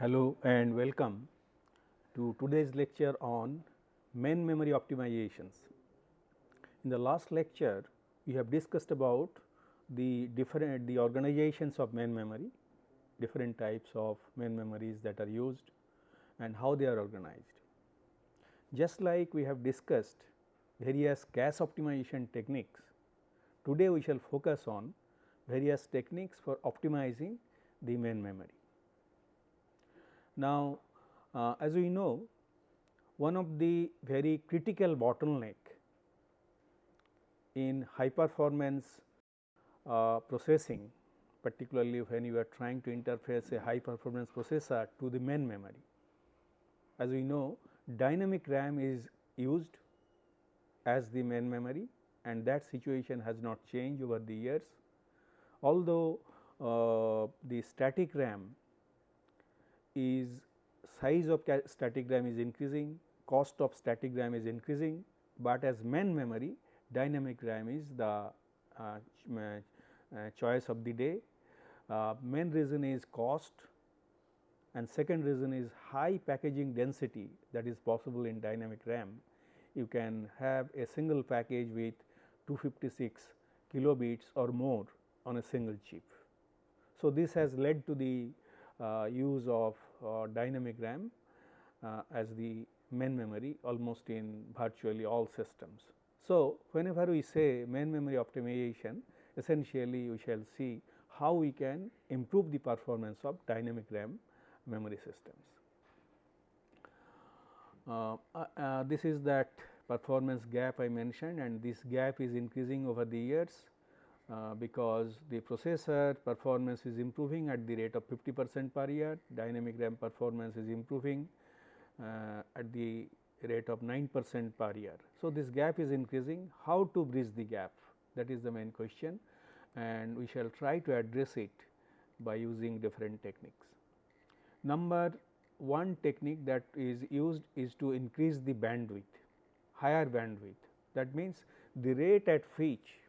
Hello and welcome to today's lecture on main memory optimizations. In the last lecture, we have discussed about the different the organizations of main memory, different types of main memories that are used and how they are organized. Just like we have discussed various cache optimization techniques, today we shall focus on various techniques for optimizing the main memory. Now, uh, as we know one of the very critical bottleneck in high performance uh, processing particularly when you are trying to interface a high performance processor to the main memory. As we know dynamic RAM is used as the main memory and that situation has not changed over the years. Although uh, the static RAM is size of static RAM is increasing, cost of static RAM is increasing, but as main memory dynamic RAM is the uh, uh, choice of the day. Uh, main reason is cost and second reason is high packaging density that is possible in dynamic RAM. You can have a single package with 256 kilobits or more on a single chip. So, this has led to the use of uh, dynamic RAM uh, as the main memory almost in virtually all systems. So, whenever we say main memory optimization essentially we shall see how we can improve the performance of dynamic RAM memory systems. Uh, uh, uh, this is that performance gap I mentioned and this gap is increasing over the years uh, because the processor performance is improving at the rate of 50 percent per year, dynamic RAM performance is improving uh, at the rate of 9 percent per year. So, this gap is increasing how to bridge the gap that is the main question and we shall try to address it by using different techniques. Number one technique that is used is to increase the bandwidth, higher bandwidth. That means, the rate at which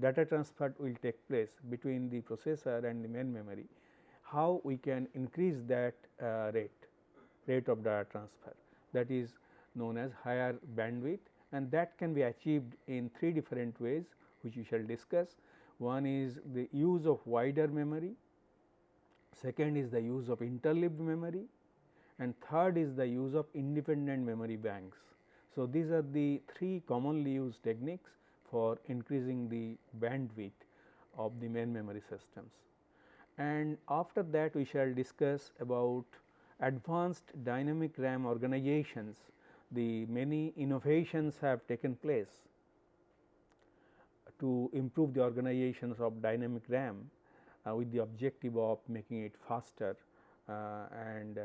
data transfer will take place between the processor and the main memory, how we can increase that uh, rate, rate of data transfer that is known as higher bandwidth and that can be achieved in three different ways which we shall discuss. One is the use of wider memory, second is the use of interleaved memory and third is the use of independent memory banks. So, these are the three commonly used techniques for increasing the bandwidth of the main memory systems. And after that we shall discuss about advanced dynamic RAM organizations, the many innovations have taken place to improve the organizations of dynamic RAM uh, with the objective of making it faster uh, and uh,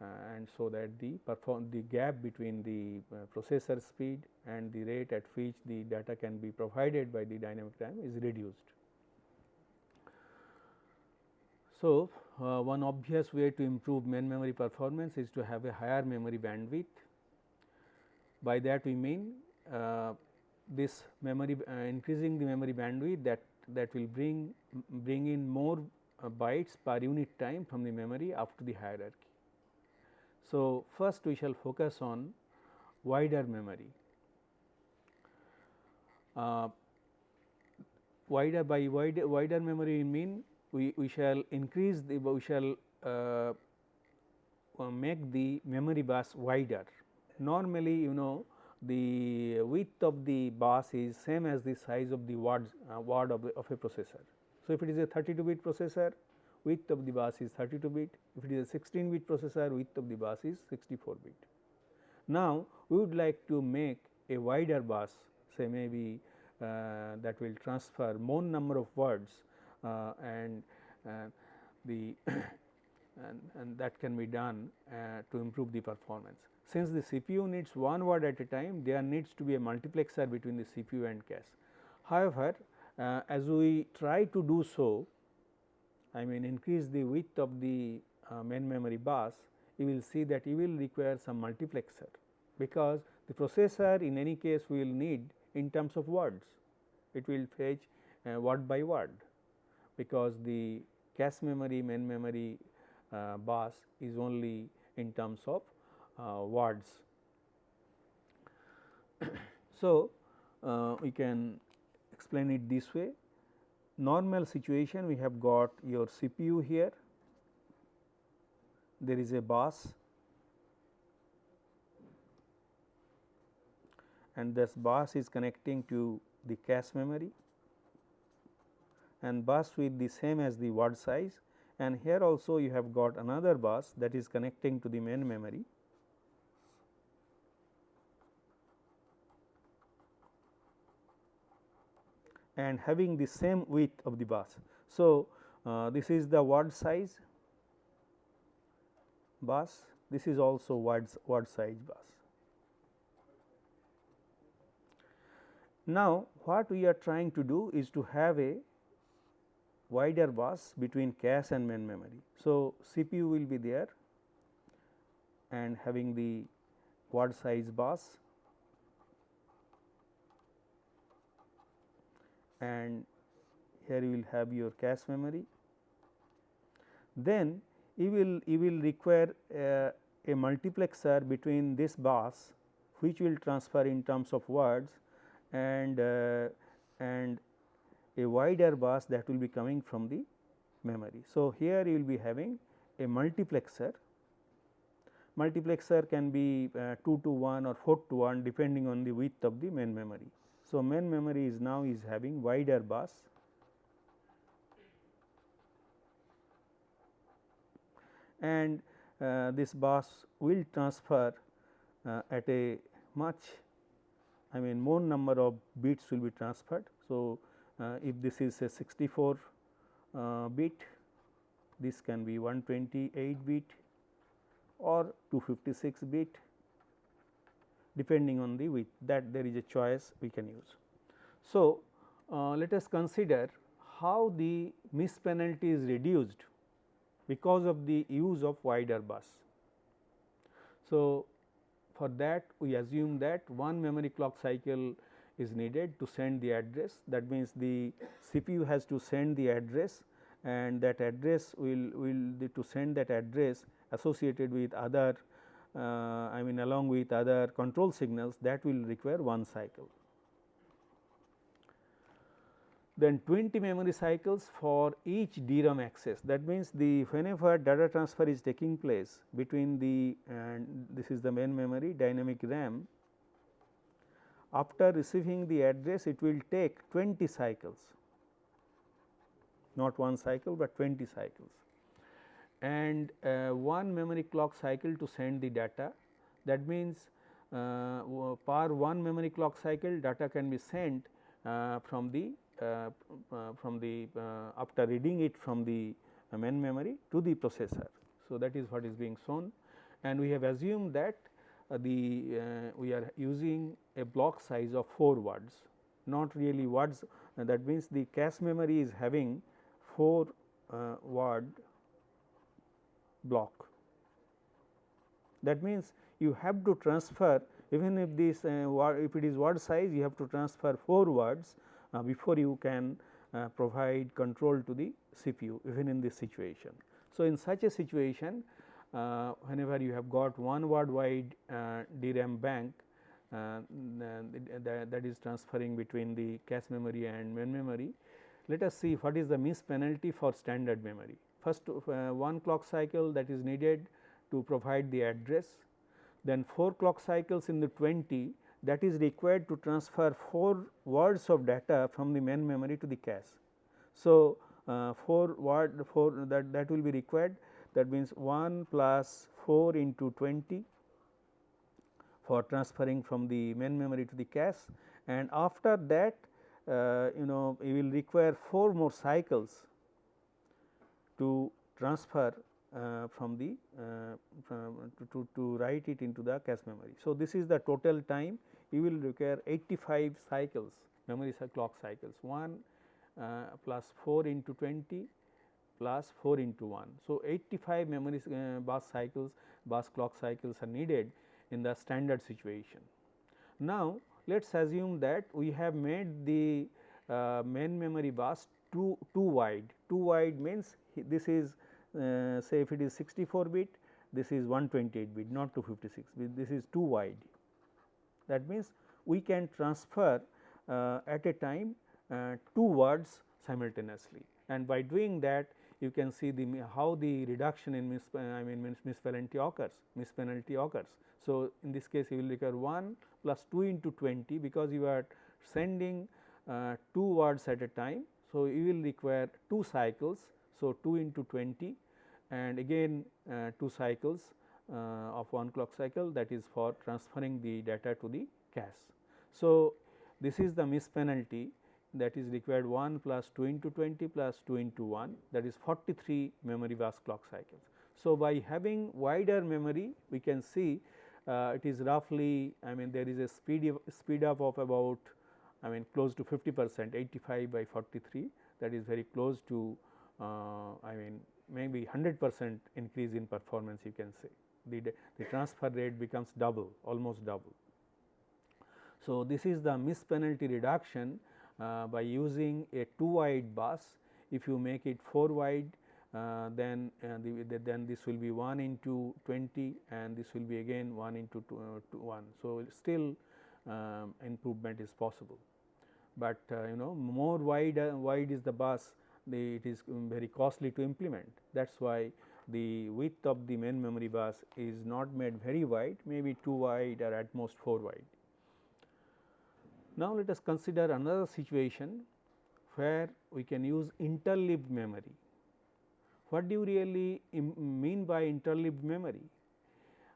and so that the perform the gap between the processor speed and the rate at which the data can be provided by the dynamic RAM is reduced. So, uh, one obvious way to improve main memory performance is to have a higher memory bandwidth. By that we mean uh, this memory uh, increasing the memory bandwidth that that will bring bring in more uh, bytes per unit time from the memory up to the hierarchy. So, first we shall focus on wider memory. Uh, wider by wider, wider memory mean we, we shall increase the we shall uh, uh make the memory bus wider. Normally you know the width of the bus is same as the size of the word, uh, word of, of a processor. So, if it is a 32 bit processor width of the bus is 32 bit, if it is a 16 bit processor width of the bus is 64 bit. Now, we would like to make a wider bus say maybe uh, that will transfer more number of words uh, and uh, the and, and, that can be done uh, to improve the performance. Since the CPU needs one word at a time, there needs to be a multiplexer between the CPU and cache. However, uh, as we try to do so, I mean increase the width of the uh, main memory bus, you will see that you will require some multiplexer, because the processor in any case will need in terms of words, it will fetch uh, word by word, because the cache memory, main memory uh, bus is only in terms of uh, words. so, uh, we can explain it this way. Normal situation we have got your CPU here there is a bus and this bus is connecting to the cache memory and bus with the same as the word size and here also you have got another bus that is connecting to the main memory. and having the same width of the bus. So, uh, this is the word size bus, this is also word, word size bus. Now, what we are trying to do is to have a wider bus between cache and main memory. So, CPU will be there and having the word size bus and here you will have your cache memory. Then you will you will require a, a multiplexer between this bus which will transfer in terms of words and uh, and a wider bus that will be coming from the memory. So, here you will be having a multiplexer multiplexer can be uh, 2 to 1 or 4 to 1 depending on the width of the main memory. So, main memory is now is having wider bus and uh, this bus will transfer uh, at a much I mean more number of bits will be transferred. So, uh, if this is a 64 uh, bit this can be 128 bit or 256 bit depending on the width that there is a choice we can use. So, uh, let us consider how the miss penalty is reduced because of the use of wider bus. So, for that we assume that one memory clock cycle is needed to send the address that means the CPU has to send the address and that address will will to send that address associated with other uh, I mean along with other control signals that will require one cycle. Then 20 memory cycles for each DRAM access. That means the whenever data transfer is taking place between the and this is the main memory dynamic RAM after receiving the address it will take 20 cycles. Not one cycle, but 20 cycles. And uh, one memory clock cycle to send the data. That means, uh, per one memory clock cycle data can be sent uh, from the from the uh, after reading it from the main memory to the processor. So, that is what is being shown and we have assumed that the we are using a block size of 4 words not really words that means the cache memory is having 4 word block. That means, you have to transfer even if this uh, if it is word size you have to transfer 4 words uh, before you can uh, provide control to the CPU even in this situation. So, in such a situation uh, whenever you have got one word wide uh, DRAM bank uh, that, that is transferring between the cache memory and main memory. Let us see what is the miss penalty for standard memory first uh, one clock cycle that is needed to provide the address, then 4 clock cycles in the 20 that is required to transfer 4 words of data from the main memory to the cache. So, uh, 4 word 4 that that will be required that means 1 plus 4 into 20 for transferring from the main memory to the cache and after that uh, you know you will require 4 more cycles to transfer from the uh, from to, to, to, write it into the cache memory. So, this is the total time you will require 85 cycles memory clock cycles 1 uh, plus 4 into 20 plus 4 into 1. So, 85 memory uh, bus cycles bus clock cycles are needed in the standard situation. Now, let us assume that we have made the uh, main memory bus too, too wide, too wide means this is uh, say if it is 64 bit this is 128 bit not 256 bit this is too wide. That means, we can transfer uh, at a time uh, two words simultaneously and by doing that you can see the how the reduction in mis I mean misspelling occurs mispenalty occurs. So, in this case you will require 1 plus 2 into 20 because you are sending uh, 2 words at a time. So, you will require 2 cycles. So, 2 into 20 and again uh, 2 cycles uh, of 1 clock cycle that is for transferring the data to the cache. So, this is the miss penalty that is required 1 plus 2 into 20 plus 2 into 1 that is 43 memory bus clock cycles. So, by having wider memory we can see uh, it is roughly I mean there is a speed speed up of about I mean close to 50 percent 85 by 43 that is very close to uh, I mean maybe 100 percent increase in performance you can say the, the transfer rate becomes double almost double. So, this is the miss penalty reduction uh, by using a 2 wide bus if you make it 4 wide uh, then uh, the, the, then this will be 1 into 20 and this will be again 1 into two, uh, two 1. So, still um, improvement is possible, but uh, you know more wide uh, wide is the bus it is um, very costly to implement that is why the width of the main memory bus is not made very wide maybe 2 wide or at most 4 wide. Now, let us consider another situation where we can use interleaved memory. What do you really mean by interleaved memory?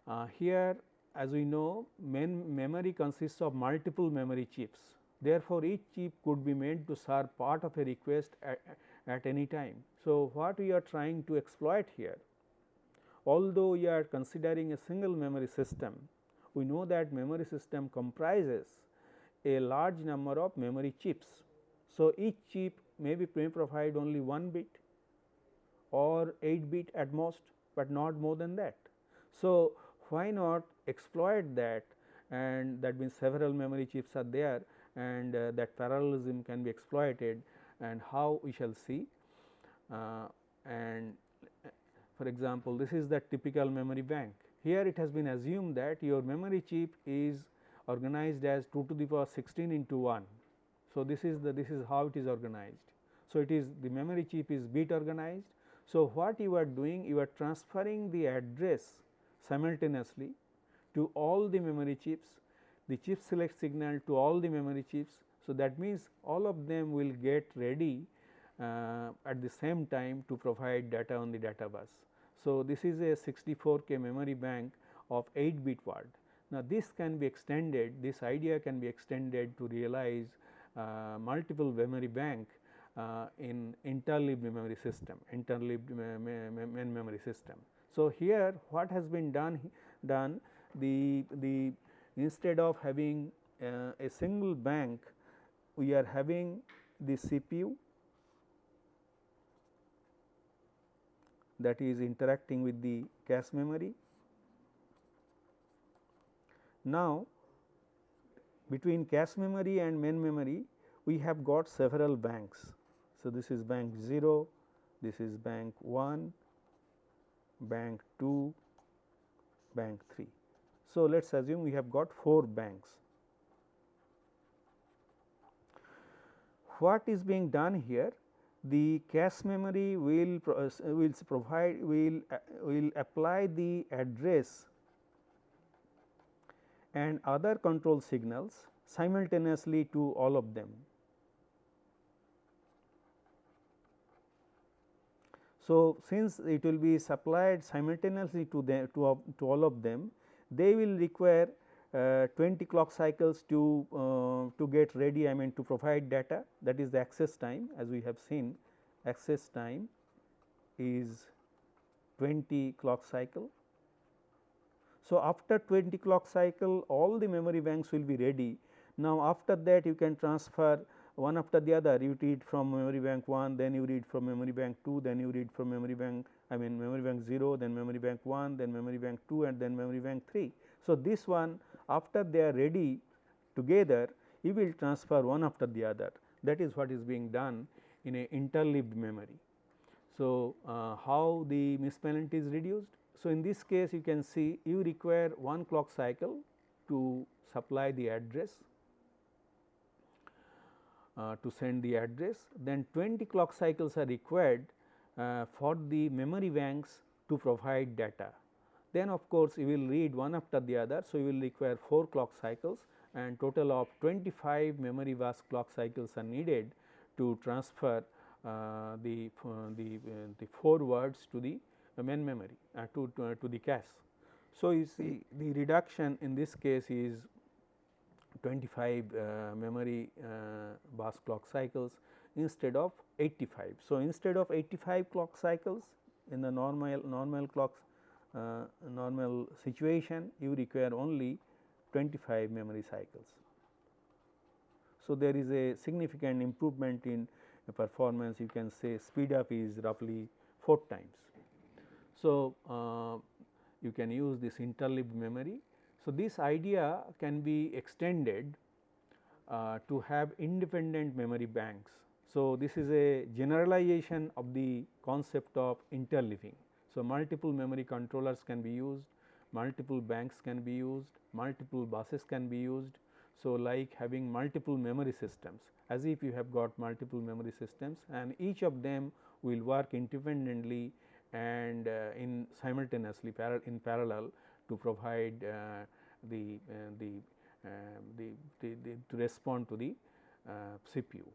Uh, here as we know main memory consists of multiple memory chips. Therefore, each chip could be made to serve part of a request at, at any time. So, what we are trying to exploit here? Although we are considering a single memory system, we know that memory system comprises a large number of memory chips. So, each chip may be may provide only 1 bit or 8 bit at most, but not more than that. So, why not exploit that and that means several memory chips are there and uh, that parallelism can be exploited and how we shall see. Uh, and for example, this is the typical memory bank. Here it has been assumed that your memory chip is organized as 2 to the power 16 into 1. So, this is the this is how it is organized. So, it is the memory chip is bit organized. So, what you are doing you are transferring the address simultaneously to all the memory chips, the chip select signal to all the memory chips. So, that means all of them will get ready uh, at the same time to provide data on the data bus. So, this is a 64 k memory bank of 8 bit word. Now, this can be extended this idea can be extended to realize uh, multiple memory bank uh, in interleaved memory system interleaved me memory system. So, here what has been done done the the instead of having uh, a single bank we are having the CPU that is interacting with the cache memory. Now, between cache memory and main memory we have got several banks. So, this is bank 0, this is bank 1, bank 2, bank 3. So, let us assume we have got 4 banks. What is being done here? The cache memory will uh, will provide will uh, will apply the address and other control signals simultaneously to all of them. So, since it will be supplied simultaneously to them to, to all of them, they will require uh, 20 clock cycles to uh, to get ready I mean to provide data that is the access time as we have seen access time is 20 clock cycle. So, after 20 clock cycle all the memory banks will be ready. Now, after that you can transfer one after the other you read from memory bank 1 then you read from memory bank 2 then you read from memory bank I mean memory bank 0 then memory bank 1 then memory bank 2 and then memory bank 3. So, this one after they are ready together you will transfer one after the other that is what is being done in a interleaved memory. So, uh, how the miss penalty is reduced? So, in this case you can see you require one clock cycle to supply the address uh, to send the address then 20 clock cycles are required uh, for the memory banks to provide data. Then of course, you will read one after the other. So, you will require 4 clock cycles and total of 25 memory bus clock cycles are needed to transfer uh, the, uh, the, uh, the 4 words to the main memory uh, to, to, to the cache. So, you see the reduction in this case is 25 uh, memory uh, bus clock cycles instead of 85. So, instead of 85 clock cycles in the normal normal clocks uh, normal situation you require only 25 memory cycles. So, there is a significant improvement in performance you can say speed up is roughly 4 times. So, uh, you can use this interleaved memory. So, this idea can be extended uh, to have independent memory banks. So, this is a generalization of the concept of interleaving. So, multiple memory controllers can be used, multiple banks can be used, multiple buses can be used. So, like having multiple memory systems as if you have got multiple memory systems and each of them will work independently and uh, in simultaneously in parallel to provide uh, the, uh, the, um, the, the, the, to respond to the uh, CPU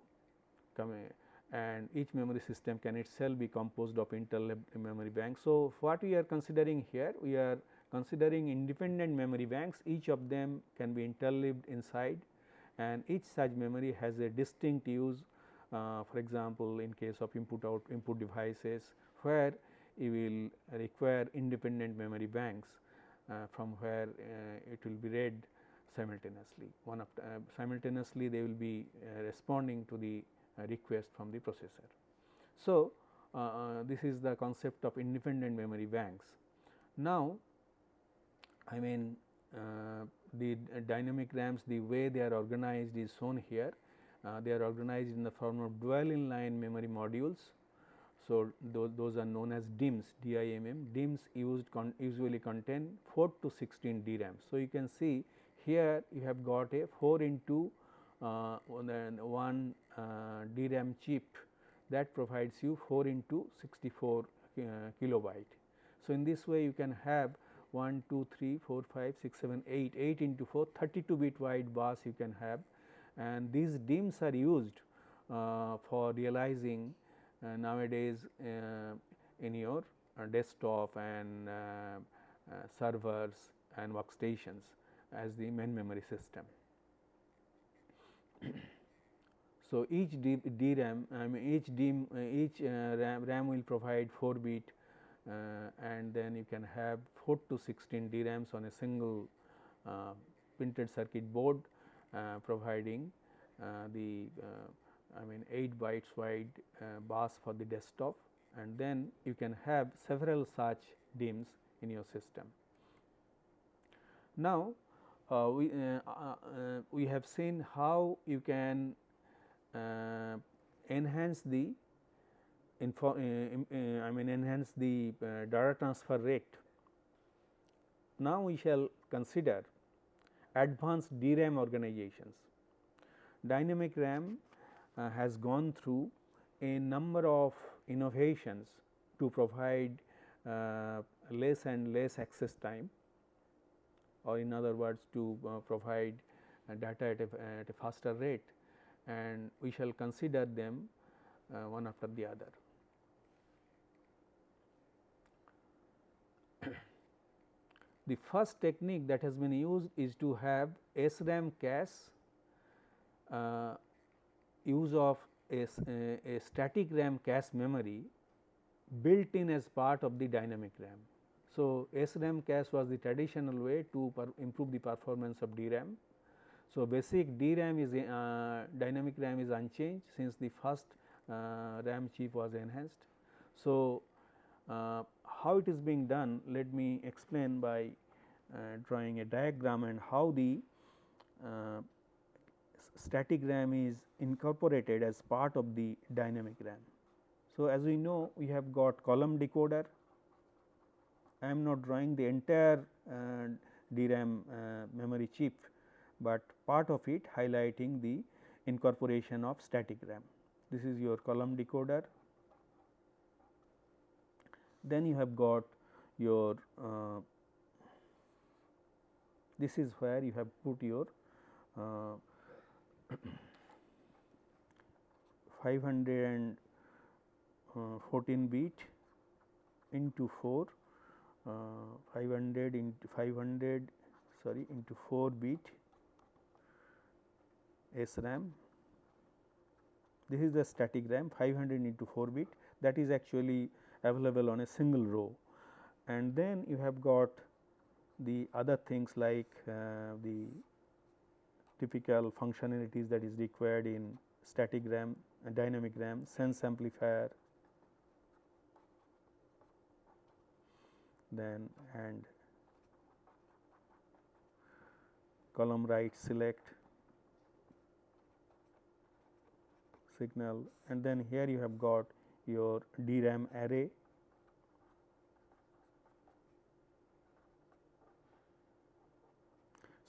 and each memory system can itself be composed of interleaved memory banks. So, what we are considering here we are considering independent memory banks each of them can be interleaved inside and each such memory has a distinct use uh, for example, in case of input out input devices where you will require independent memory banks uh, from where uh, it will be read simultaneously one of uh, simultaneously they will be uh, responding to the request from the processor. So, this is the concept of independent memory banks. Now, I mean uh, the dynamic RAMs the way they are organized is shown here. Uh, they are organized in the form of dual inline memory modules. So, those, those are known as DIMMs DIMM. DIMMs used con usually contain 4 to 16 DRAMs. So, you can see here you have got a 4 into uh, one uh, DRAM chip that provides you 4 into 64 uh, kilobyte. So, in this way you can have 1, 2, 3, 4, 5, 6, 7, 8, 8 into 4, 32 bit wide bus you can have and these DIMMs are used uh, for realizing uh, nowadays uh, in your uh, desktop and uh, uh, servers and workstations as the main memory system. So, each DRAM I mean each DIMM each RAM, RAM will provide 4 bit uh, and then you can have 4 to 16 DRAMs on a single uh, printed circuit board uh, providing the I mean 8 bytes wide bus for the desktop and then you can have several such DIMMs in your system. Now, uh, we, uh, uh, we have seen how you can enhance the info, uh, uh, I mean enhance the uh, data transfer rate. Now, we shall consider advanced DRAM organizations. Dynamic RAM uh, has gone through a number of innovations to provide uh, less and less access time or in other words to uh, provide data at a, at a, faster rate and we shall consider them one after the other. The first technique that has been used is to have SRAM cache uh, use of a, a, static RAM cache memory built in as part of the dynamic RAM. So, SRAM cache was the traditional way to improve the performance of DRAM. So, basic DRAM is uh, dynamic RAM is unchanged since the first uh, RAM chip was enhanced. So, uh, how it is being done let me explain by uh, drawing a diagram and how the uh, static RAM is incorporated as part of the dynamic RAM. So, as we know we have got column decoder, I am not drawing the entire uh, DRAM uh, memory chip, but part of it highlighting the incorporation of static RAM. This is your column decoder. Then you have got your uh, this is where you have put your uh, 514 uh, bit into 4 uh, 500 into 500 sorry into 4 bit SRAM. This is the static RAM 500 into 4 bit that is actually available on a single row and then you have got the other things like uh, the typical functionalities that is required in static RAM, dynamic RAM, sense amplifier, then and column right select signal and then here you have got your DRAM array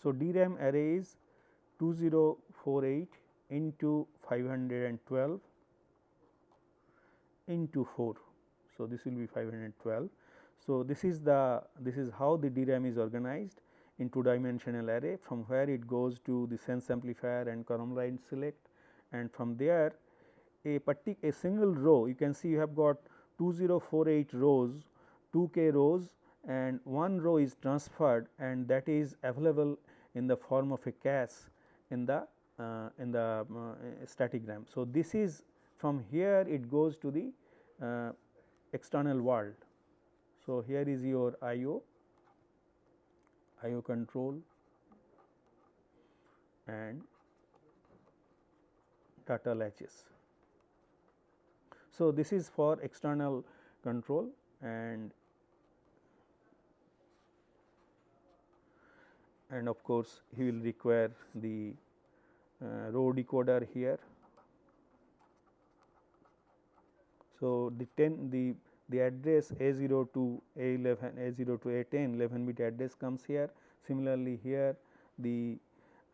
So, DRAM array is 2048 into 512 into 4. So, this will be 512. So, this is the this is how the DRAM is organized in two dimensional array from where it goes to the sense amplifier and column line select and from there a a single row you can see you have got 2048 rows 2 k rows and one row is transferred and that is available in the form of a cache in the uh, in the uh, static RAM. So, this is from here it goes to the uh, external world. So, here is your IO, IO control and data latches. So, this is for external control and and of course, he will require the uh, row decoder here. So, the 10 the the address A0 to A11 A0 to A10 11 bit address comes here. Similarly, here the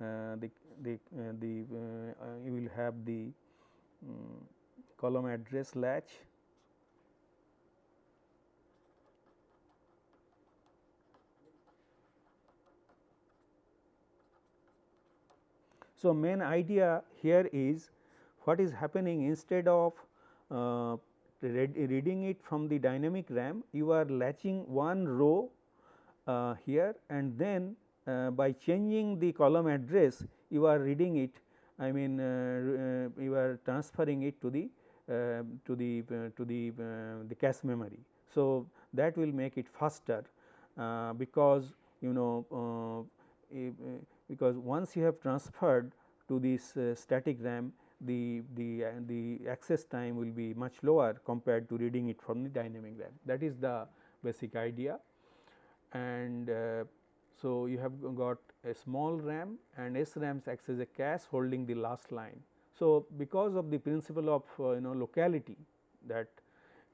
uh, the the uh, the uh, you will have the um, column address latch So, main idea here is what is happening instead of uh, read, reading it from the dynamic RAM, you are latching one row uh, here and then uh, by changing the column address you are reading it I mean uh, uh, you are transferring it to the uh, to the to the the cache memory. So, that will make it faster because you know because once you have transferred to this uh, static RAM the the uh, the access time will be much lower compared to reading it from the dynamic RAM that is the basic idea and uh, so you have got a small RAM and SRAMs acts as a cache holding the last line. So, because of the principle of uh, you know locality that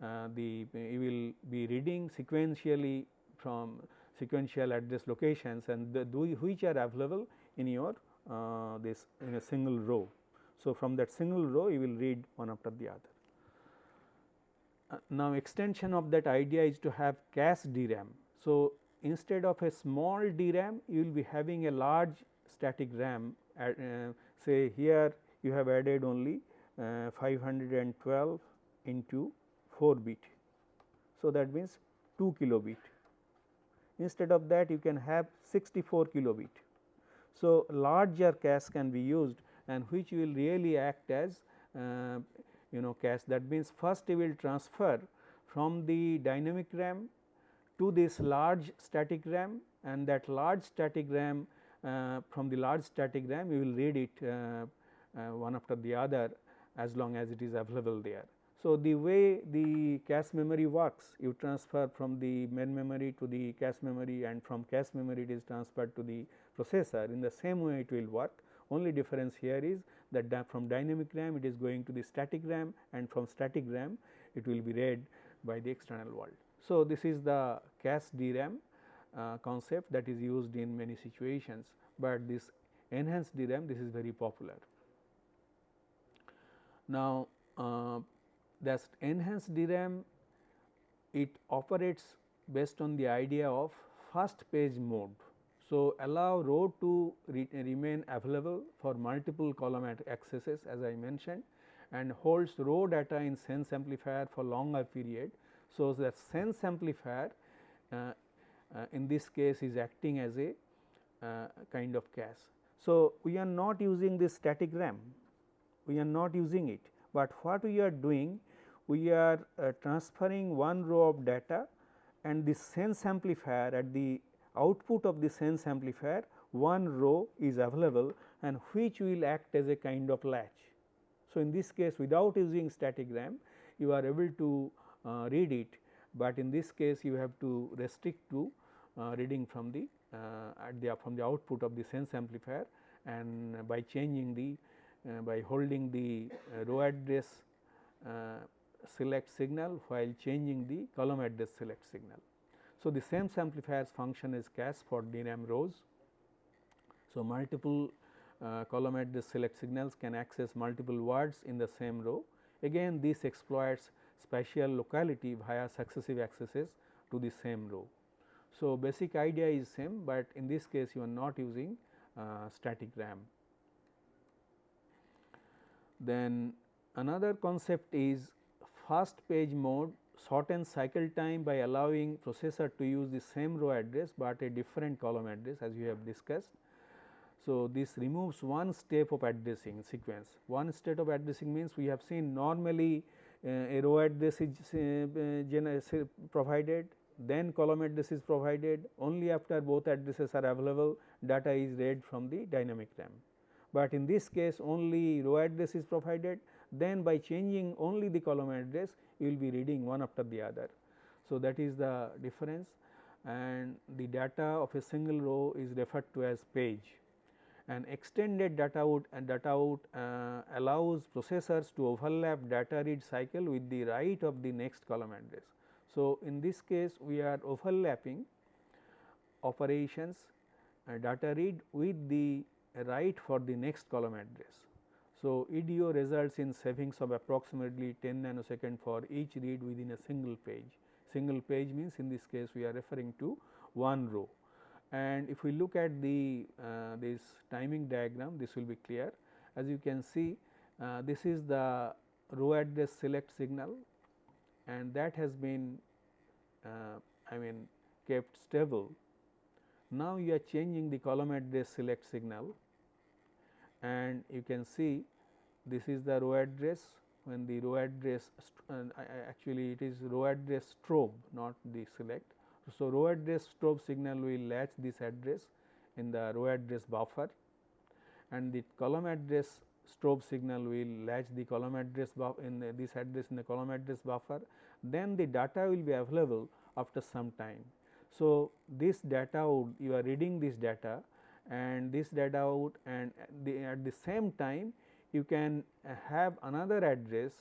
uh, the you will be reading sequentially from sequential address locations and the, which are available in your uh, this in a single row. So, from that single row you will read one after the other. Uh, now, extension of that idea is to have cache DRAM. So, instead of a small DRAM you will be having a large static RAM uh, say here you have added only uh, 512 into 4 bit. So, that means 2 kilobit instead of that you can have 64 kilobit. So, larger cache can be used and which will really act as uh, you know cache. That means first you will transfer from the dynamic RAM to this large static RAM and that large static RAM uh, from the large static RAM you will read it uh, uh one after the other as long as it is available there. So, the way the cache memory works you transfer from the main memory to the cache memory and from cache memory it is transferred to the processor. In the same way it will work only difference here is that from dynamic RAM it is going to the static RAM and from static RAM it will be read by the external world. So, this is the cache DRAM uh, concept that is used in many situations, but this enhanced DRAM this is very popular. Now, uh, that enhanced DRAM it operates based on the idea of fast page mode. So, allow row to re remain available for multiple column accesses as I mentioned and holds row data in sense amplifier for longer period. So, that sense amplifier uh, uh, in this case is acting as a uh, kind of cache. So, we are not using this static RAM, we are not using it, but what we are doing we are uh, transferring one row of data and the sense amplifier at the output of the sense amplifier one row is available and which will act as a kind of latch. So, in this case without using static RAM you are able to uh, read it, but in this case you have to restrict to uh, reading from the uh, the from the output of the sense amplifier and by changing the uh, by holding the uh, row address uh, select signal while changing the column address select signal. So, the sense amplifier's function is cache for DRAM rows. So, multiple uh, column address select signals can access multiple words in the same row. Again this exploits spatial locality via successive accesses to the same row. So, basic idea is same, but in this case you are not using uh, static RAM. Then another concept is fast page mode shortens cycle time by allowing processor to use the same row address, but a different column address as we have discussed. So, this removes one step of addressing sequence. One step of addressing means we have seen normally uh, a row address is uh, uh, provided, then column address is provided only after both addresses are available data is read from the dynamic RAM. But in this case only row address is provided then by changing only the column address you will be reading one after the other. So, that is the difference and the data of a single row is referred to as page and extended data out and data out uh, allows processors to overlap data read cycle with the write of the next column address. So, in this case we are overlapping operations uh, data read with the write for the next column address. So, EDO results in savings of approximately 10 nanosecond for each read within a single page. Single page means in this case we are referring to one row. And if we look at the uh, this timing diagram this will be clear. As you can see uh, this is the row address select signal and that has been uh, I mean kept stable. Now, you are changing the column address select signal and you can see this is the row address when the row address actually it is row address strobe not the select. So, row address strobe signal will latch this address in the row address buffer and the column address strobe signal will latch the column address in the, this address in the column address buffer then the data will be available after some time. So, this data out you are reading this data and this data out and the, at the same time you can have another address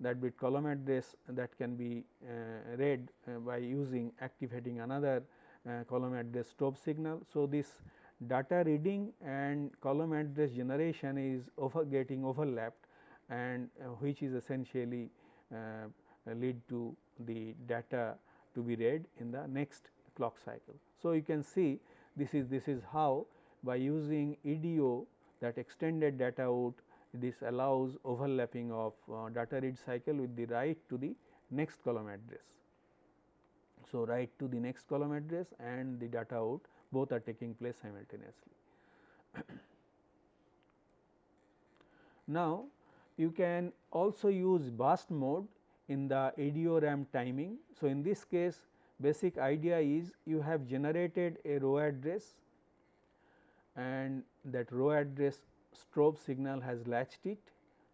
that bit column address that can be uh, read uh, by using activating another uh, column address strobe signal. So, this data reading and column address generation is over getting overlapped and uh, which is essentially uh, lead to the data to be read in the next clock cycle. So, you can see this is this is how by using EDO that extended data out this allows overlapping of uh, data read cycle with the write to the next column address. So, write to the next column address and the data out both are taking place simultaneously. now, you can also use burst mode in the EDO RAM timing. So, in this case basic idea is you have generated a row address and that row address strobe signal has latched it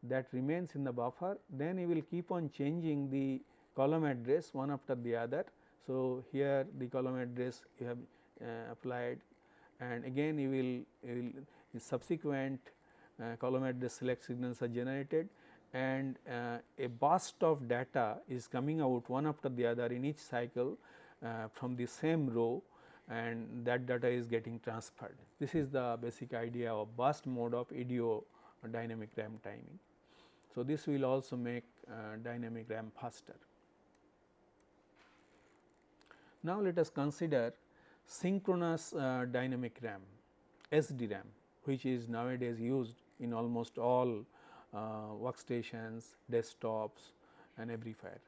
that remains in the buffer then you will keep on changing the column address one after the other. So, here the column address you have uh, applied and again you will, you will subsequent uh, column address select signals are generated and uh, a burst of data is coming out one after the other in each cycle uh, from the same row and that data is getting transferred. This is the basic idea of burst mode of EDO dynamic RAM timing. So, this will also make uh, dynamic RAM faster. Now, let us consider synchronous uh, dynamic RAM SDRAM which is nowadays used in almost all uh, workstations, desktops and everywhere.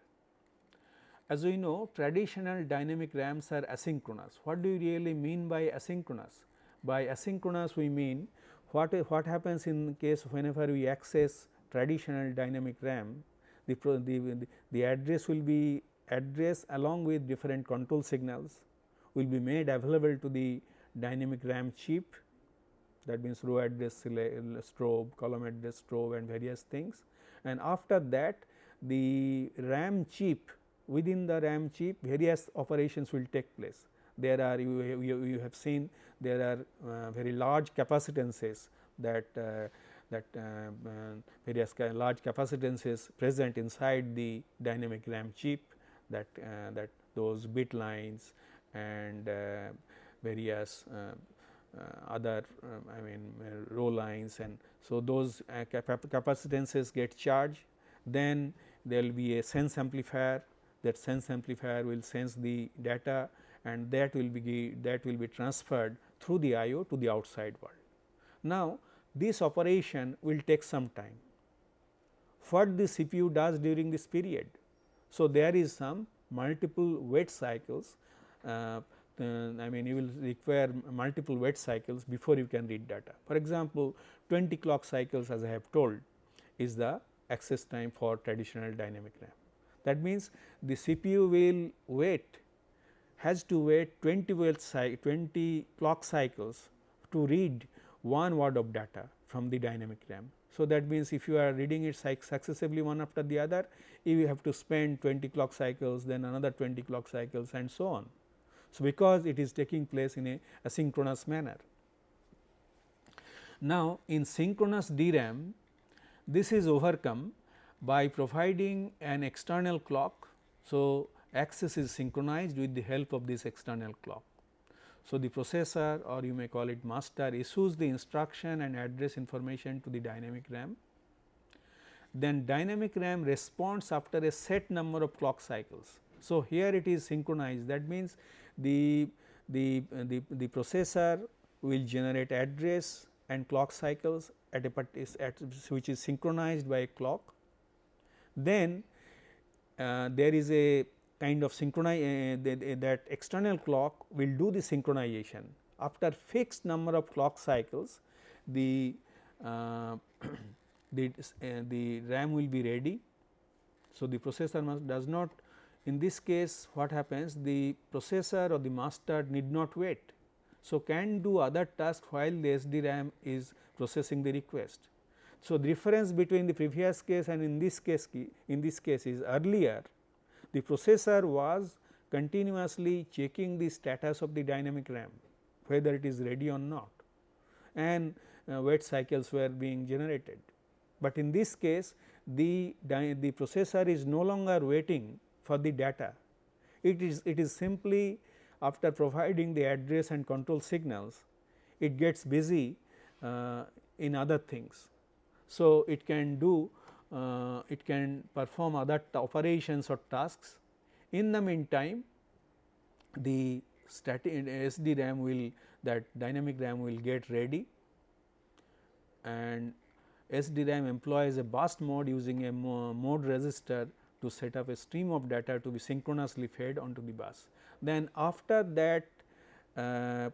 As we know traditional dynamic RAMs are asynchronous. What do you really mean by asynchronous? By asynchronous we mean what, what happens in case whenever we access traditional dynamic RAM the, the, the address will be address along with different control signals will be made available to the dynamic RAM chip that means row address strobe, column address strobe and various things. And after that the RAM chip within the RAM chip various operations will take place. There are you, you, you have seen there are uh, very large capacitances that uh, that uh, uh various large capacitances present inside the dynamic RAM chip that uh, that those bit lines and various other I mean row lines and so those uh, capacitances get charged then there will be a sense amplifier that sense amplifier will sense the data and that will be that will be transferred through the IO to the outside world. Now, this operation will take some time. What the CPU does during this period? So, there is some multiple wait cycles uh, uh, I mean you will require multiple wait cycles before you can read data. For example, 20 clock cycles as I have told is the access time for traditional dynamic RAM. That means, the CPU will wait has to wait 20 wait 20 clock cycles to read one word of data from the dynamic RAM. So, that means, if you are reading it successively one after the other you have to spend 20 clock cycles then another 20 clock cycles and so on. So, because it is taking place in a asynchronous manner. Now, in synchronous DRAM this is overcome by providing an external clock. So, access is synchronized with the help of this external clock. So, the processor or you may call it master issues the instruction and address information to the dynamic RAM. Then dynamic RAM responds after a set number of clock cycles. So, here it is synchronized that means the, the, the, the processor will generate address and clock cycles at a at which is synchronized by a clock. Then uh, there is a kind of synchronize uh, that, that external clock will do the synchronization. After fixed number of clock cycles, the uh, the, uh, the RAM will be ready. So, the processor must does not in this case what happens the processor or the master need not wait. So, can do other tasks while the SDRAM is processing the request. So, the difference between the previous case and in this case in this case is earlier the processor was continuously checking the status of the dynamic RAM whether it is ready or not and uh, wait cycles were being generated. But in this case the, the processor is no longer waiting for the data. It is, it is simply after providing the address and control signals, it gets busy uh, in other things. So, it can do uh, it can perform other operations or tasks. In the meantime, the static SDRAM will that dynamic RAM will get ready and SDRAM employs a burst mode using a mode register to set up a stream of data to be synchronously fed onto the bus. Then after that uh,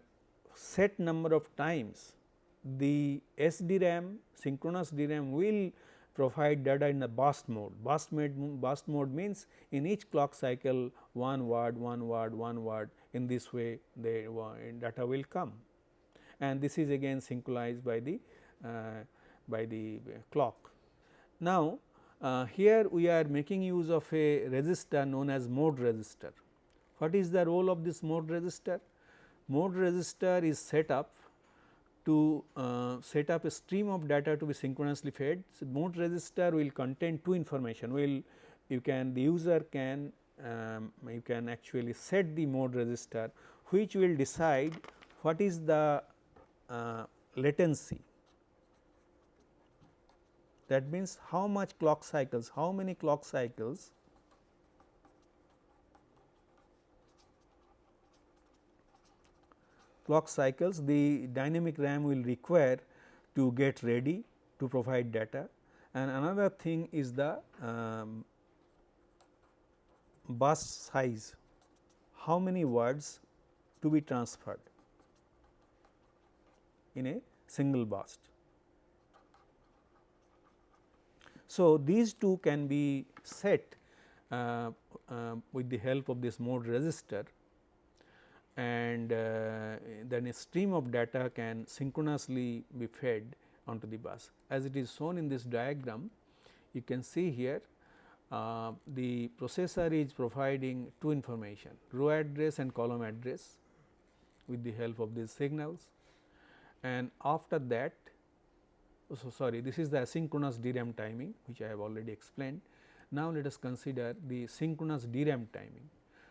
set number of times the SDRAM synchronous DRAM will provide data in the burst mode. Burst mode, burst mode means in each clock cycle one word, one word, one word in this way the data will come and this is again synchronized by the uh, by the clock. Now, uh, here we are making use of a register known as mode register. What is the role of this mode register? Mode register is set up to uh, set up a stream of data to be synchronously fed. So, mode register will contain two information will you can the user can um, you can actually set the mode register which will decide what is the uh, latency that means how much clock cycles how many clock cycles clock cycles the dynamic RAM will require to get ready to provide data. And another thing is the um, bus size. How many words to be transferred in a single burst. So, these two can be set uh, uh, with the help of this mode register and uh, then a stream of data can synchronously be fed onto the bus. As it is shown in this diagram, you can see here uh, the processor is providing two information row address and column address with the help of these signals and after that so sorry this is the asynchronous DRAM timing which I have already explained. Now, let us consider the synchronous DRAM timing.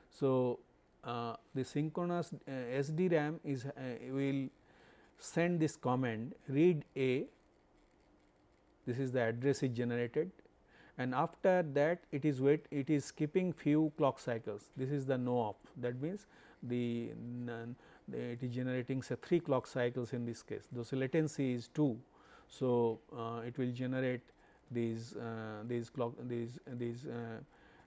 So, uh, the synchronous uh, SDRAM is uh, will send this command read A this is the address is generated and after that it is wait it is skipping few clock cycles. This is the no op that means the, it is generating say 3 clock cycles in this case. Though so latency is 2. So, uh, it will generate these uh, these clock these these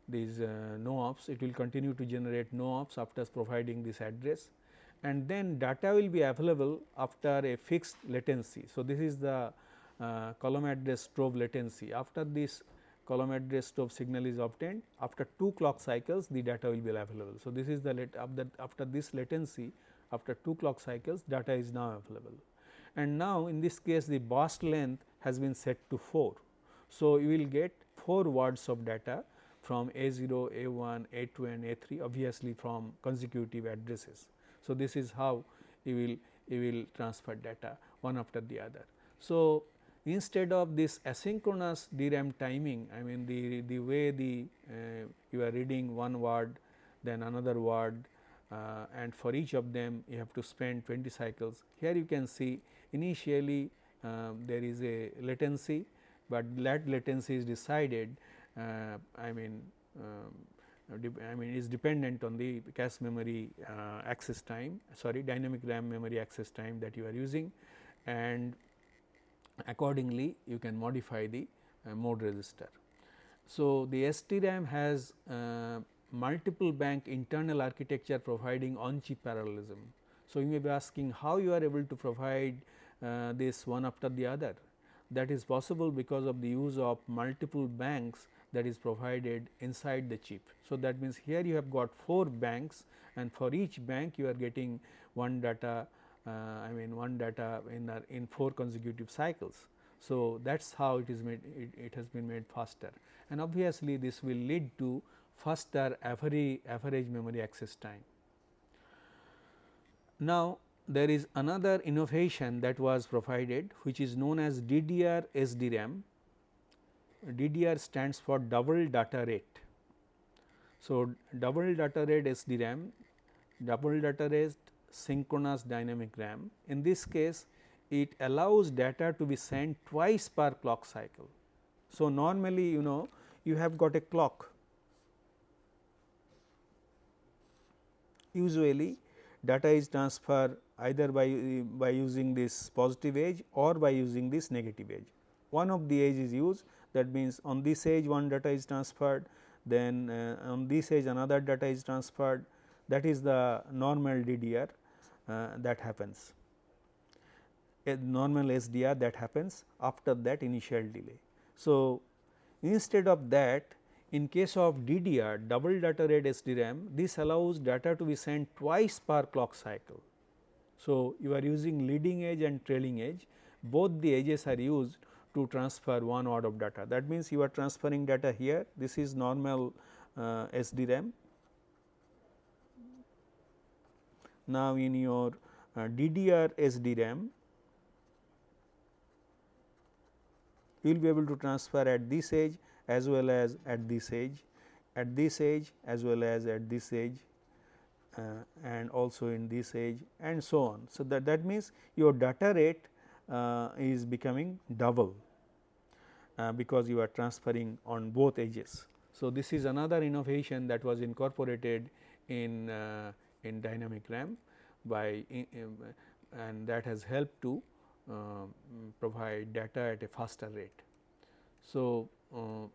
these uh, no ops it will continue to generate no ops after providing this address and then data will be available after a fixed latency. So, this is the uh, column address strobe latency after this column address strobe signal is obtained after 2 clock cycles the data will be available. So, this is the after this latency after 2 clock cycles data is now available and now in this case the burst length has been set to 4. So, you will get 4 words of data from A0, A1, A2 and A3 obviously from consecutive addresses. So, this is how you will you will transfer data one after the other. So, instead of this asynchronous DRAM timing I mean the, the way the uh, you are reading one word then another word uh, and for each of them you have to spend 20 cycles. Here you can see initially uh, there is a latency, but that latency is decided I mean um, I mean is dependent on the cache memory uh, access time sorry dynamic RAM memory access time that you are using and accordingly you can modify the uh, mode register. So, the SDRAM has uh, multiple bank internal architecture providing on chip parallelism. So, you may be asking how you are able to provide uh, this one after the other that is possible because of the use of multiple banks that is provided inside the chip. So, that means here you have got 4 banks and for each bank you are getting one data uh, I mean one data in in 4 consecutive cycles. So, that is how it is made it, it, has been made faster and obviously, this will lead to faster average memory access time. Now, there is another innovation that was provided which is known as DDR SDRAM DDR stands for double data rate. So, double data rate SDRAM, double data rate synchronous dynamic RAM. In this case, it allows data to be sent twice per clock cycle. So, normally you know you have got a clock. Usually data is transferred either by, by using this positive edge or by using this negative edge. One of the edge is used that means on this edge one data is transferred then uh, on this edge another data is transferred that is the normal DDR uh, that happens a normal SDR that happens after that initial delay. So, instead of that in case of DDR double data rate SDRAM this allows data to be sent twice per clock cycle. So, you are using leading edge and trailing edge both the edges are used to transfer one odd of data. That means, you are transferring data here, this is normal uh, SDRAM. Now, in your uh, DDR SDRAM, you will be able to transfer at this edge as well as at this edge, at this edge as well as at this edge uh, and also in this edge and so on. So, that, that means, your data rate uh, is becoming double uh, because you are transferring on both edges. So, this is another innovation that was incorporated in uh, in dynamic RAM by in, and that has helped to uh, provide data at a faster rate. So, uh,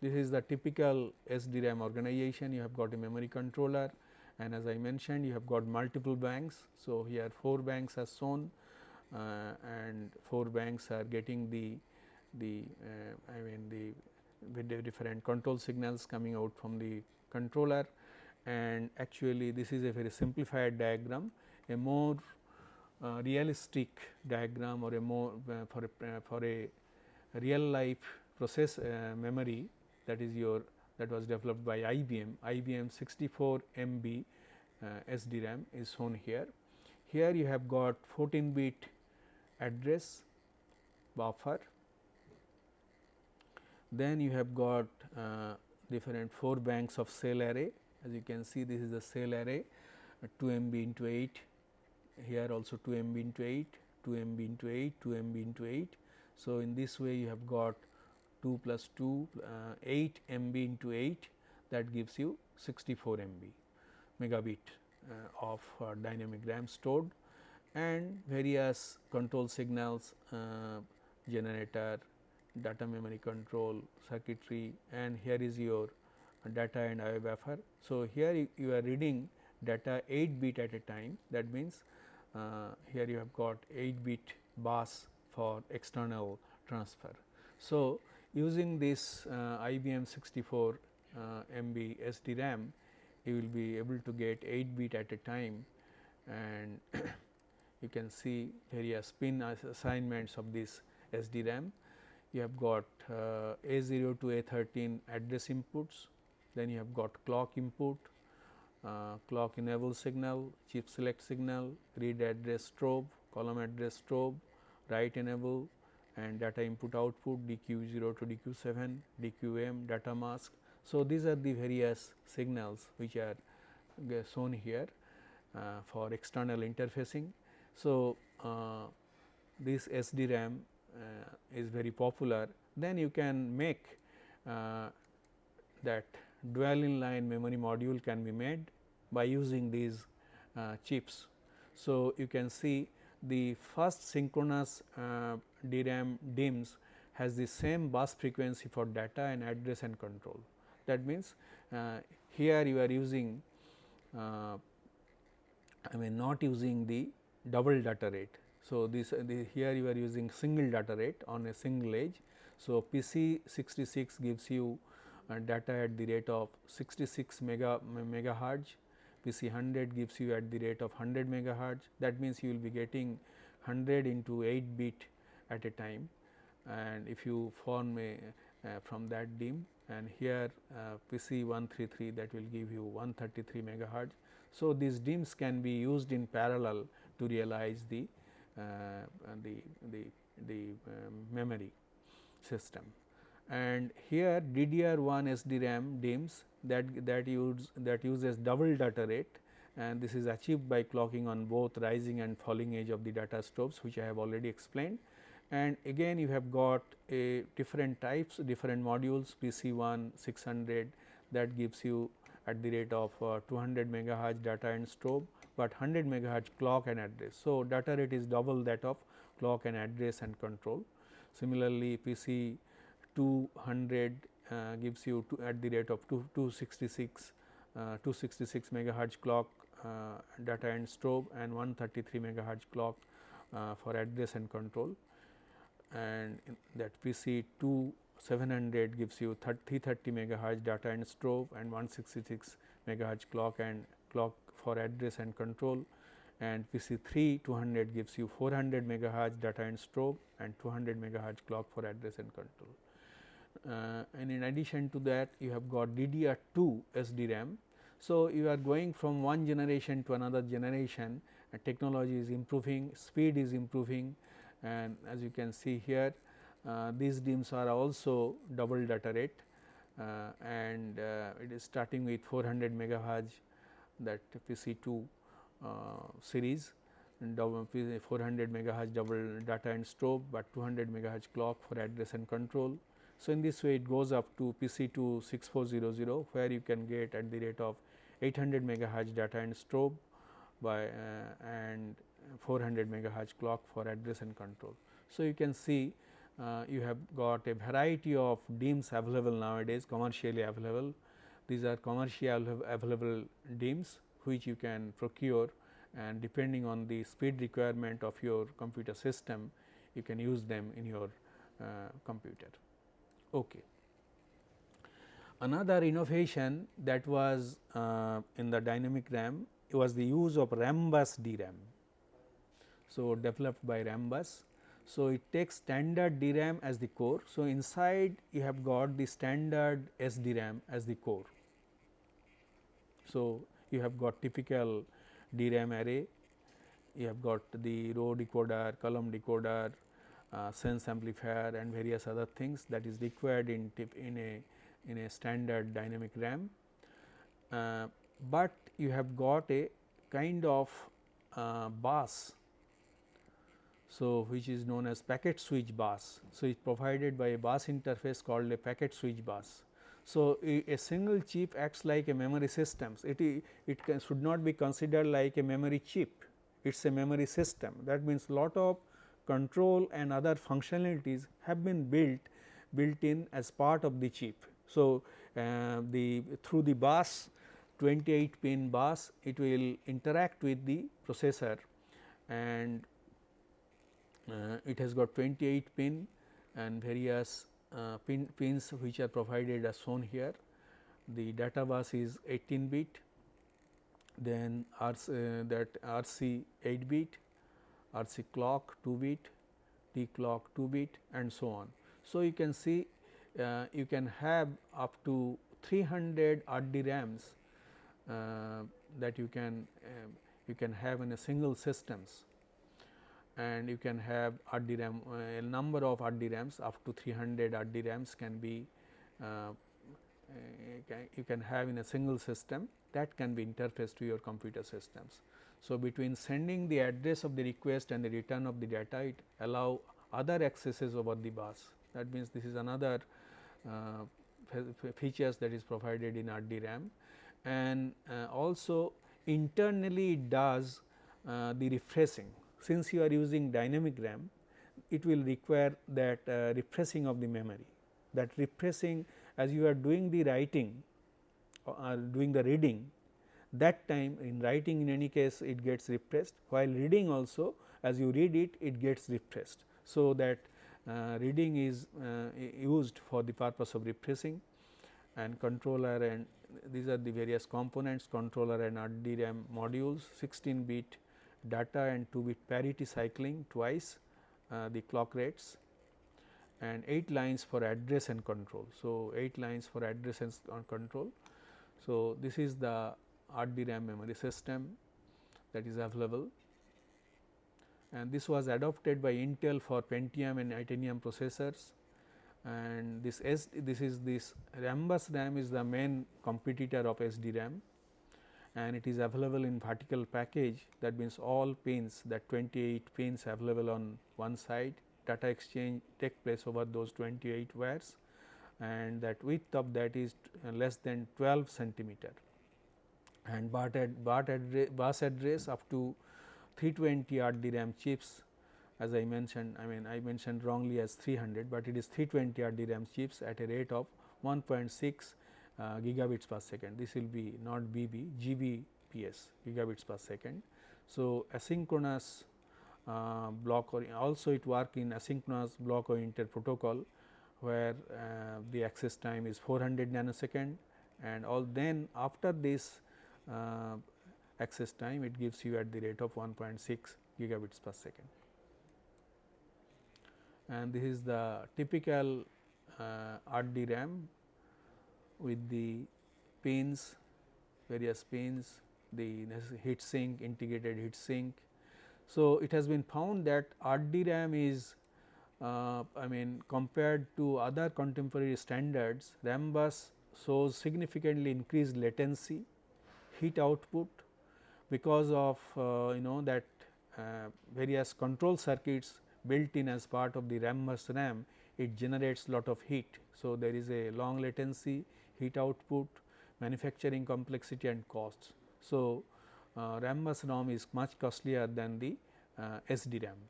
this is the typical SDRAM organization you have got a memory controller and as I mentioned you have got multiple banks. So, here 4 banks are shown uh, and 4 banks are getting the the uh, I mean the with the different control signals coming out from the controller. And actually this is a very simplified diagram a more uh, realistic diagram or a more uh, for a uh, for a real life process uh, memory that is your that was developed by IBM IBM 64 MB SDRAM is shown here. Here you have got 14 bit address buffer then you have got uh, different 4 banks of cell array. As you can see this is the cell array uh, 2 MB into 8 here also 2 MB into 8 2 MB into 8 2 MB into 8. So, in this way you have got 2 plus 2 uh, 8 MB into 8 that gives you 64 MB megabit uh, of uh, dynamic RAM stored. And various control signals uh, generator data memory control circuitry and here is your data and IO buffer. So, here you, you, are reading data 8 bit at a time that means uh, here you have got 8 bit bus for external transfer. So, using this uh, IBM 64 uh, MB SDRAM you will be able to get 8 bit at a time and you can see various pin assignments of this SDRAM you have got uh, A0 to A13 address inputs, then you have got clock input, uh, clock enable signal, chip select signal, read address strobe, column address strobe, write enable and data input output DQ0 to DQ7, DQM, data mask. So, these are the various signals which are shown here uh, for external interfacing. So, uh, this SDRAM uh, is very popular, then you can make uh, that dual inline memory module can be made by using these uh, chips. So, you can see the first synchronous DRAM DIMMs has the same bus frequency for data and address and control. That means, uh, here you are using uh, I mean not using the double data rate. So, this the, here you are using single data rate on a single edge. So, PC 66 gives you uh, data at the rate of 66 mega megahertz, PC 100 gives you at the rate of 100 megahertz. That means, you will be getting 100 into 8 bit at a time and if you form a uh, from that DIMM and here uh, PC 133 that will give you 133 megahertz. So, these DIMMs can be used in parallel to realize the uh, the, the, the um, memory system. And here DDR1 SDRAM DIMMs that, that, use, that uses double data rate and this is achieved by clocking on both rising and falling edge of the data strobes which I have already explained. And again you have got a different types different modules PC 1 600 that gives you at the rate of uh, 200 megahertz data and strobe but 100 megahertz clock and address. So, data rate is double that of clock and address and control. Similarly, PC 200 uh, gives you at the rate of 2, 266 uh, 266 megahertz clock uh, data and strobe and 133 megahertz clock uh, for address and control and that PC 2 700 gives you 330 megahertz data and strobe and 166 megahertz clock and clock for address and control and PC 3 200 gives you 400 megahertz data and strobe and 200 megahertz clock for address and control. Uh, and in addition to that you have got DDR2 SDRAM. So, you are going from one generation to another generation and technology is improving, speed is improving and as you can see here uh, these DIMMs are also double data rate uh, and uh, it is starting with 400 megahertz that PC2 uh, series and 400 megahertz double data and strobe, but 200 megahertz clock for address and control. So, in this way it goes up to PC2 6400 where you can get at the rate of 800 megahertz data and strobe by uh, and 400 megahertz clock for address and control. So, you can see uh, you have got a variety of DIMMs available nowadays commercially available. These are commercially available DIMMs which you can procure and depending on the speed requirement of your computer system you can use them in your uh, computer. Okay. Another innovation that was uh, in the dynamic RAM was the use of Rambus DRAM. So, developed by Rambus. So, it takes standard DRAM as the core. So, inside you have got the standard SDRAM as the core. So, you have got typical DRAM array, you have got the row decoder, column decoder, uh, sense amplifier and various other things that is required in tip in a in a standard dynamic RAM, uh, but you have got a kind of uh, bus. So, which is known as packet switch bus. So, it is provided by a bus interface called a packet switch bus. So, a, single chip acts like a memory system. It, it should not be considered like a memory chip, it is a memory system. That means, lot of control and other functionalities have been built built in as part of the chip. So, uh, the through the bus 28 pin bus it will interact with the processor and uh, it has got 28 pin and various pin, pins which are provided as shown here. The data bus is 18 bit, then RC, uh, that RC 8 bit, RC clock 2 bit, T clock 2 bit and so on. So, you can see uh, you can have up to 300 RDRAMs uh, that you can uh, you can have in a single systems and you can have uh, a number of RDRAMs up to 300 RDRAMs can be uh, you can have in a single system that can be interfaced to your computer systems. So, between sending the address of the request and the return of the data it allow other accesses over the bus. That means this is another uh, features that is provided in RDRAM and uh, also internally it does uh, the refreshing since you are using dynamic RAM it will require that uh, refreshing of the memory that refreshing as you are doing the writing or doing the reading that time in writing in any case it gets refreshed while reading also as you read it it gets refreshed. So, that uh, reading is uh, used for the purpose of refreshing and controller and these are the various components controller and RDRAM modules 16 bit data and 2 bit parity cycling twice uh, the clock rates and 8 lines for address and control. So, 8 lines for address and control. So, this is the RDRAM memory system that is available and this was adopted by Intel for Pentium and Itanium processors and this S this is this Rambus RAM is the main competitor of SDRAM and it is available in vertical package. That means all pins that 28 pins available on one side. Data exchange take place over those 28 wires and that width of that is less than 12 centimeter. And BART, ad, BART address, bus address up to 320 RDRAM chips. As I mentioned I mean I mentioned wrongly as 300, but it is 320 RDRAM chips at a rate of 1.6 uh, gigabits per second. This will be not BB, GBPS gigabits per second. So, asynchronous uh, block or also it work in asynchronous block oriented protocol where uh, the access time is 400 nanosecond and all then after this uh, access time it gives you at the rate of 1.6 gigabits per second. And this is the typical uh, RDRAM with the pins, various pins, the heat sink, integrated heat sink. So, it has been found that RDRAM is uh, I mean compared to other contemporary standards Rambus shows significantly increased latency, heat output because of uh, you know that uh, various control circuits built in as part of the Rambus RAM it generates lot of heat. So, there is a long latency, heat output, manufacturing complexity and costs. So, uh, Rambus ROM is much costlier than the uh, SDRAM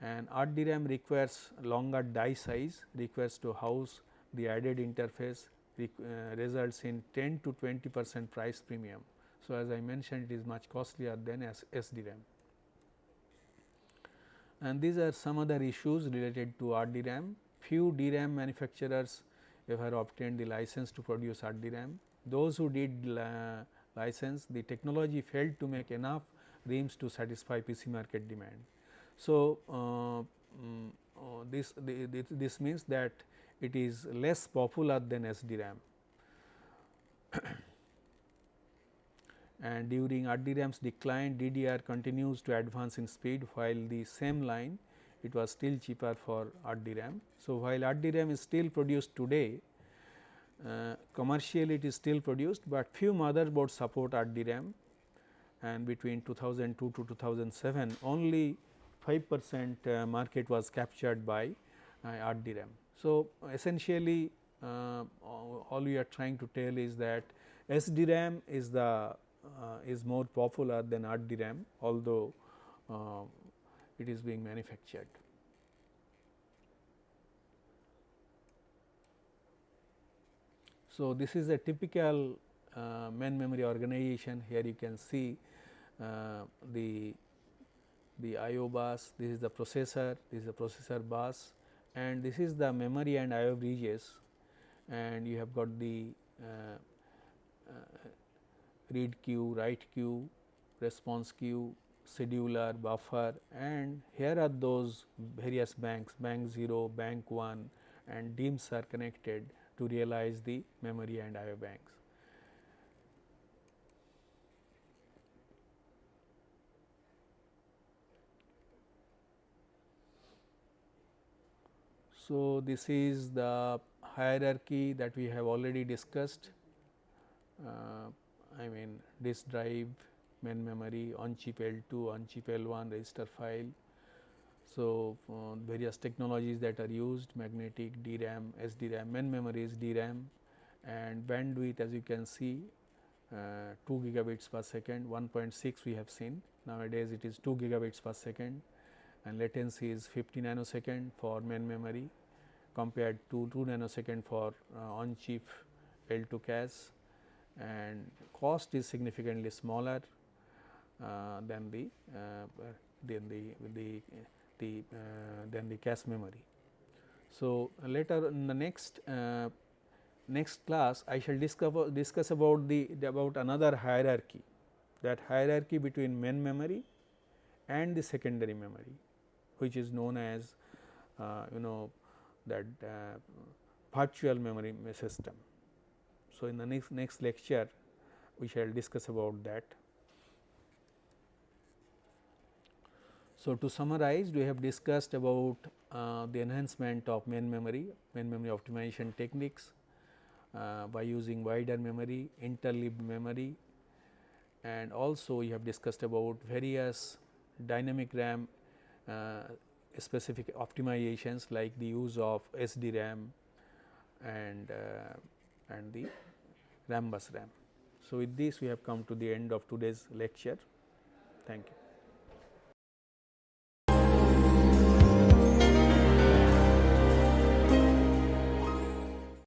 and RDRAM requires longer die size requires to house the added interface uh, results in 10 to 20 percent price premium. So, as I mentioned it is much costlier than SDRAM. And these are some other issues related to RDRAM. Few DRAM manufacturers ever obtained the license to produce RDRAM. Those who did uh, license the technology failed to make enough RIMMs to satisfy PC market demand. So, uh, um, uh, this, the, this means that it is less popular than SDRAM. and during RDRAM's decline DDR continues to advance in speed while the same line it was still cheaper for RDRAM. So, while RDRAM is still produced today uh, commercially it is still produced, but few motherboards support RDRAM and between 2002 to 2007 only 5 percent uh, market was captured by uh, RDRAM. So, essentially uh, all we are trying to tell is that SDRAM is the is more popular than RDRAM although it is being manufactured. So, this is a typical uh, main memory organization here you can see uh, the the IO bus, this is the processor, this is the processor bus and this is the memory and IO bridges and you have got the uh, uh, read queue, write queue, response queue, scheduler, buffer and here are those various banks, bank 0, bank 1 and DIMMs are connected to realize the memory and IO banks. So, this is the hierarchy that we have already discussed. Uh, I mean disk drive, main memory, on chip L2, on chip L1, register file. So, uh, various technologies that are used magnetic, DRAM, SDRAM, main memory is DRAM and bandwidth as you can see uh, 2 gigabits per second, 1.6 we have seen nowadays it is 2 gigabits per second and latency is 50 nanosecond for main memory compared to 2 nanosecond for uh, on chip L2 cache and cost is significantly smaller than the than the the the than the cache memory. So, later in the next next class I shall discover discuss about the about another hierarchy that hierarchy between main memory and the secondary memory which is known as uh, you know that uh, virtual memory system. So, in the next next lecture we shall discuss about that. So, to summarize we have discussed about uh, the enhancement of main memory, main memory optimization techniques uh, by using wider memory, interleaved memory and also we have discussed about various dynamic RAM uh, specific optimizations like the use of SDRAM and uh, and the Rambus RAM. So, with this we have come to the end of today's lecture. Thank you.